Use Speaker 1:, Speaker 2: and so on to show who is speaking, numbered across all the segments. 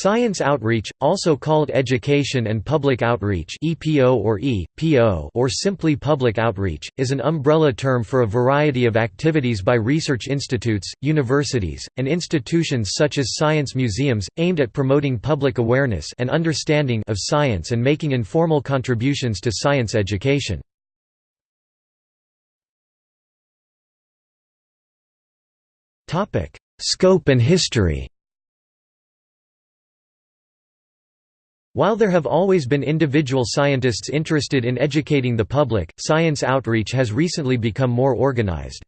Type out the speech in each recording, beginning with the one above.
Speaker 1: Science outreach, also called education and public outreach EPO or, e, PO or simply public outreach, is an umbrella term for a variety of activities by research institutes, universities, and institutions such as science museums, aimed at promoting public awareness and understanding of science and making informal contributions to science education. Scope and history While there have always been individual scientists interested in educating the public, science outreach has recently become more organized.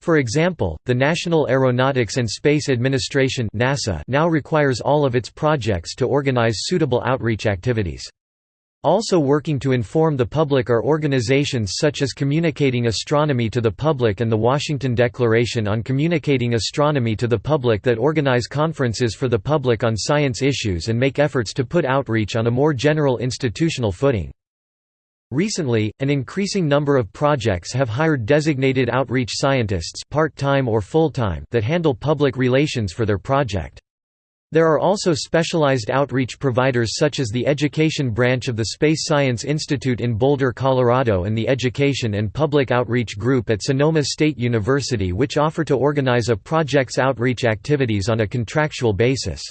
Speaker 1: For example, the National Aeronautics and Space Administration NASA now requires all of its projects to organize suitable outreach activities. Also working to inform the public are organizations such as Communicating Astronomy to the Public and the Washington Declaration on Communicating Astronomy to the Public that organize conferences for the public on science issues and make efforts to put outreach on a more general institutional footing. Recently, an increasing number of projects have hired designated outreach scientists part-time or full-time that handle public relations for their project. There are also specialized outreach providers such as the Education Branch of the Space Science Institute in Boulder, Colorado and the Education and Public Outreach Group at Sonoma State University which offer to organize a project's outreach activities on a contractual basis.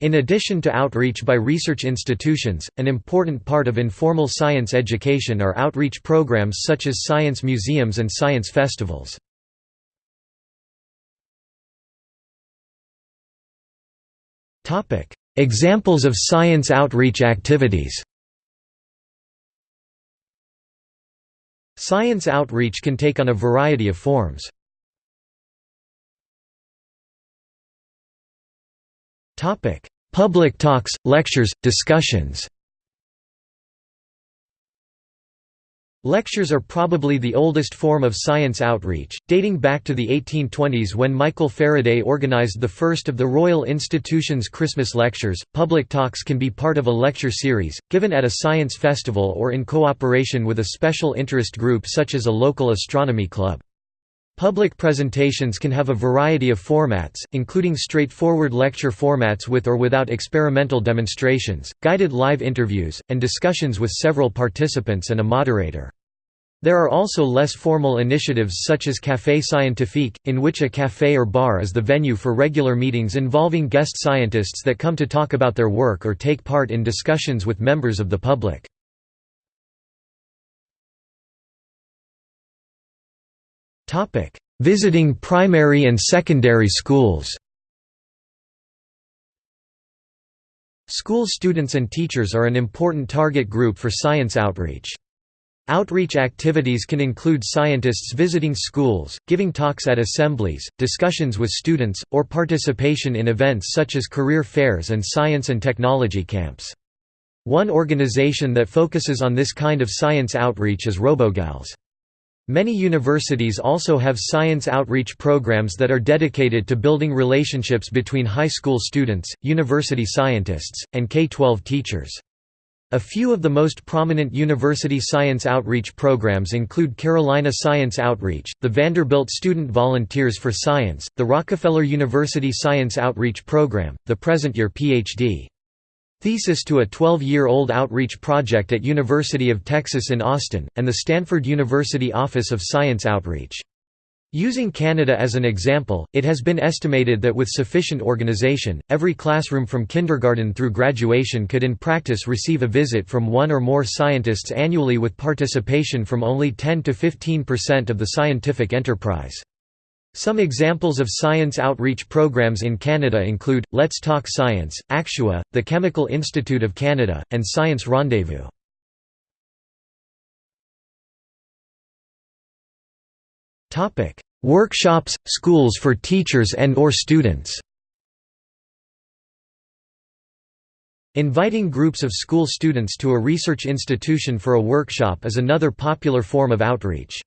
Speaker 1: In addition to outreach by research institutions, an important part of informal science education are outreach programs such as science museums and science festivals. Examples of science outreach activities. Science outreach can take on a variety of forms. Public talks, lectures, discussions Lectures are probably the oldest form of science outreach, dating back to the 1820s when Michael Faraday organized the first of the Royal Institution's Christmas lectures. Public talks can be part of a lecture series, given at a science festival or in cooperation with a special interest group such as a local astronomy club. Public presentations can have a variety of formats, including straightforward lecture formats with or without experimental demonstrations, guided live interviews, and discussions with several participants and a moderator. There are also less formal initiatives such as Café Scientifique, in which a café or bar is the venue for regular meetings involving guest scientists that come to talk about their work or take part in discussions with members of the public. Visiting primary and secondary schools School students and teachers are an important target group for science outreach. Outreach activities can include scientists visiting schools, giving talks at assemblies, discussions with students, or participation in events such as career fairs and science and technology camps. One organization that focuses on this kind of science outreach is RoboGals. Many universities also have science outreach programs that are dedicated to building relationships between high school students, university scientists, and K-12 teachers. A few of the most prominent university science outreach programs include Carolina Science Outreach, the Vanderbilt Student Volunteers for Science, the Rockefeller University Science Outreach Program, the Present Your Ph.D. Thesis to a 12-year-old outreach project at University of Texas in Austin, and the Stanford University Office of Science Outreach. Using Canada as an example, it has been estimated that with sufficient organization, every classroom from kindergarten through graduation could in practice receive a visit from one or more scientists annually with participation from only 10 to 15% of the scientific enterprise. Some examples of science outreach programs in Canada include, Let's Talk Science, Actua, the Chemical Institute of Canada, and Science Rendezvous. Workshops, schools for teachers and or students Inviting groups of school students to a research institution for a workshop is another popular form of outreach.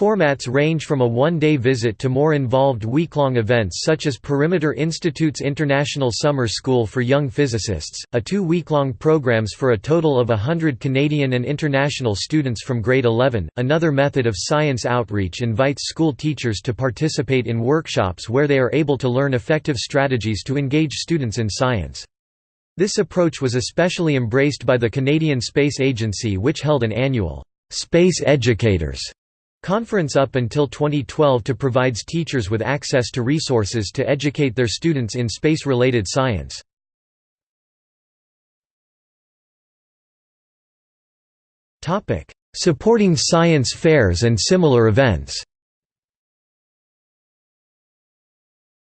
Speaker 1: Formats range from a one-day visit to more involved week-long events such as Perimeter Institute's International Summer School for Young Physicists, a two-week-long programs for a total of hundred Canadian and international students from grade 11. Another method of science outreach invites school teachers to participate in workshops where they are able to learn effective strategies to engage students in science. This approach was especially embraced by the Canadian Space Agency which held an annual Space Educators Conference up until 2012 to provides teachers with access to resources to educate their students in space-related science. Supporting science fairs and similar events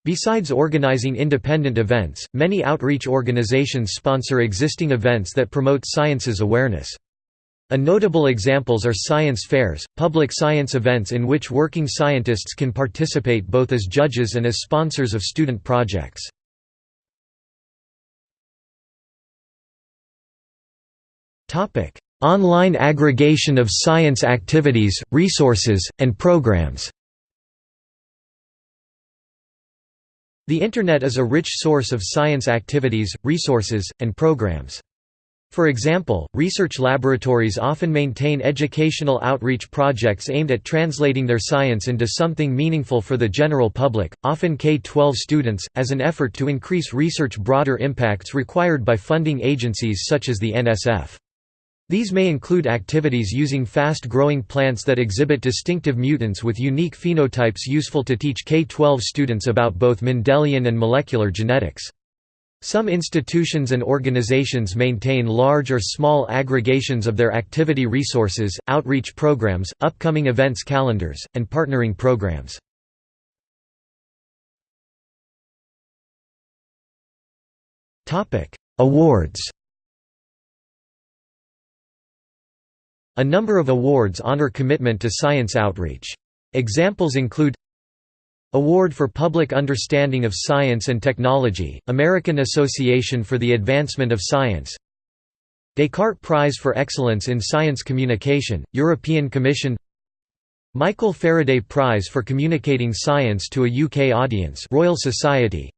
Speaker 1: Besides organizing independent events, many outreach organizations sponsor existing events that promote science's awareness. A notable examples are science fairs, public science events in which working scientists can participate both as judges and as sponsors of student projects. Online aggregation of science activities, resources, and programs The Internet is a rich source of science activities, resources, and programs. For example, research laboratories often maintain educational outreach projects aimed at translating their science into something meaningful for the general public, often K-12 students, as an effort to increase research broader impacts required by funding agencies such as the NSF. These may include activities using fast-growing plants that exhibit distinctive mutants with unique phenotypes useful to teach K-12 students about both Mendelian and molecular genetics. Some institutions and organizations maintain large or small aggregations of their activity resources, outreach programs, upcoming events calendars, and partnering programs. Awards A number of awards honor commitment to science outreach. Examples include Award for Public Understanding of Science and Technology, American Association for the Advancement of Science. Descartes Prize for Excellence in Science Communication, European Commission. Michael Faraday Prize for Communicating Science to a UK Audience Royal Society.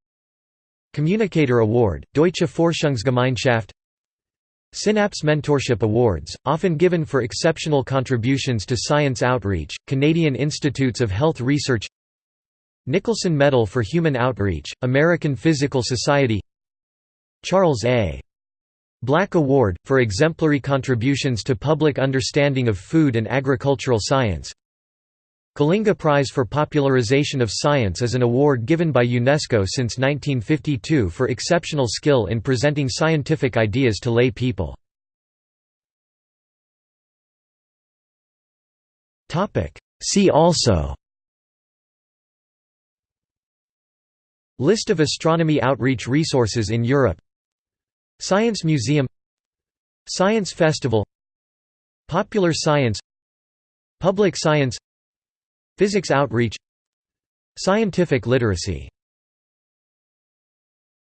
Speaker 1: Communicator Award, Deutsche Forschungsgemeinschaft. Synapse Mentorship Awards, often given for exceptional contributions to science outreach, Canadian Institutes of Health Research Nicholson Medal for Human Outreach, American Physical Society Charles A. Black Award, for exemplary contributions to public understanding of food and agricultural science Kalinga Prize for Popularization of Science is an award given by UNESCO since 1952 for exceptional skill in presenting scientific ideas to lay people. See also List of astronomy outreach resources in Europe. Science Museum. Science Festival. Popular Science. Public Science. Physics Outreach. Scientific literacy